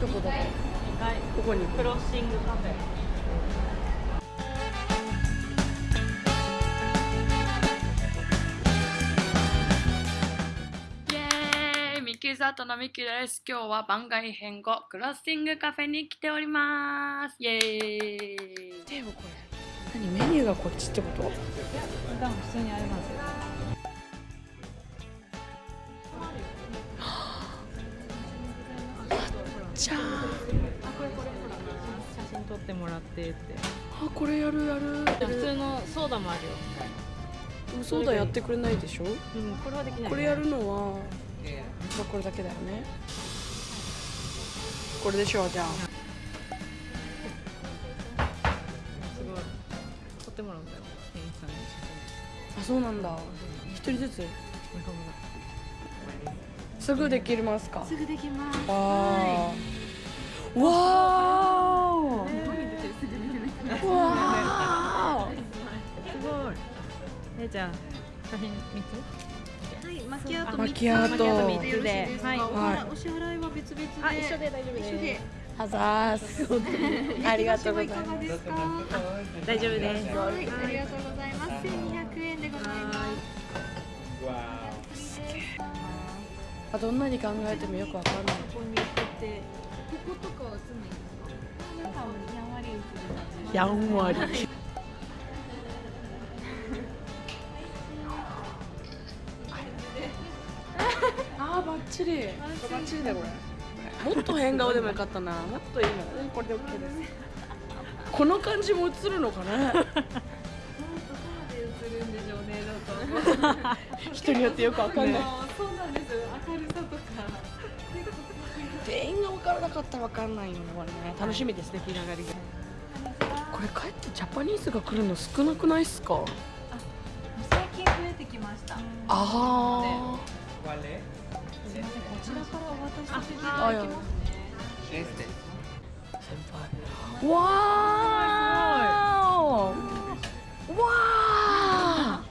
どこだ2階。ここにクロッシングカフェイエーイ！ミッキーズアートのミッキーです。今日は番外編後クロッシングカフェに来ております。イエーイ！でもこれ何？メニューがこっちってこと？普段普通にありますよじゃああこれこれほら写真撮ってもらってって。あこれやるやる。普通のソーダもあるよ。そうだやってくれないでしょ？うんこれはできないこれやるのはまあこれだけだよね。これでしょうじゃあ。すごい。撮ってもらうんだよ。店員さんに。写あそうなんだ。一人ずつ？すぐできますか？すぐできます。わーわーわすごい。えー、じゃあ写真三つはい、マキアートマ三つ。キアート三つで。はい。お払い。お支払いは別々で。あ一緒で大丈夫です。一緒で。ーあざーす。ありがとうございます。大丈夫です。はい、ありがとうございます。千二百円でございます。あどんなに考えてもよくわかんない。ここに行って、こことかは映んないんですか。なんかやんわり映る。感じ。やんわり。あーバッチリ。バッチリだよこれ。もっと変顔でもよかったな。もっといいの。うんこれで OK です。この感じも映るのかなどこまで映るんでしょうね、だと。人によってよくわかんない、なかったら分かんないよねこれね。楽しみですね出来上がりがこれ帰ってジャパニーズが来るの少なくないっすか？最近増えてきました。あすみません、こちらからお渡しさせていあただきます。先輩。わー。わ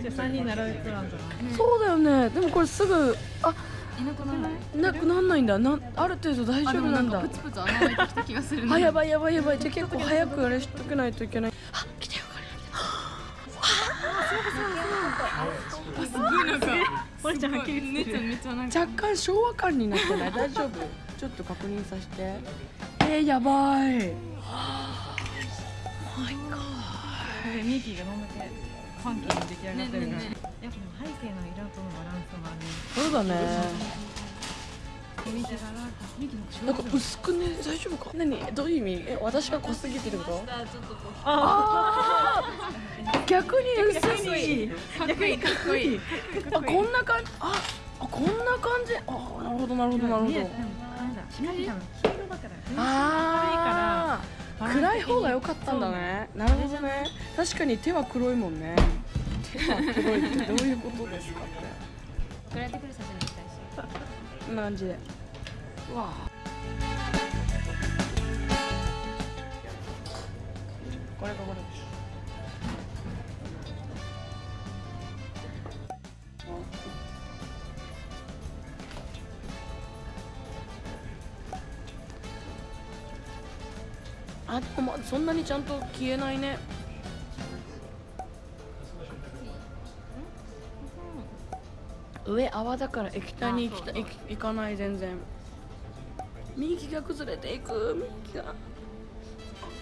じゃあ三人並べてなんじゃなそうだよね。でもこれすぐあいなくならない？なくなんないんだ。なある程度大丈夫なんだ。プツプツ穴開いてきた気がするあやばいやばいやばい。じゃあ結構早くあれしとけないといけない。あ来たよこれちゃんはっきりめちゃめちゃなんか。若干昭和感になってない？大丈夫？ちょっと確認させて。えー、やばい。でミキがどんだけファンキーに出来上がってるか。ら、ねねやっぱ背景の色とのバランスもある。そうだね。なんか薄くね大丈夫か？何？どういう意味？え私が濃すぎてること？ちょっとこう。あー。逆に薄い。逆にかっこいい。あこんな感じああこんな感じ？あなるほどなるほどなるほど。ああ暗い方が良かったんだね。なるほどね。確かに手は黒いもんね。手は黒いってどういうことですかって。送られてくる写真にしたいし。こんな感じで。うわあ。これがこれですあでもまそんなにちゃんと消えないね。上泡だから液体に行きた行き行かない全然。右が崩れていく右が。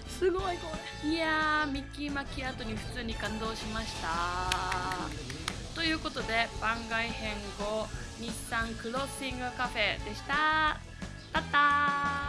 すごいこいやーミッキーマキアートに普通に感動しました。ということで番外編後日産クロッシングカフェでした。たったー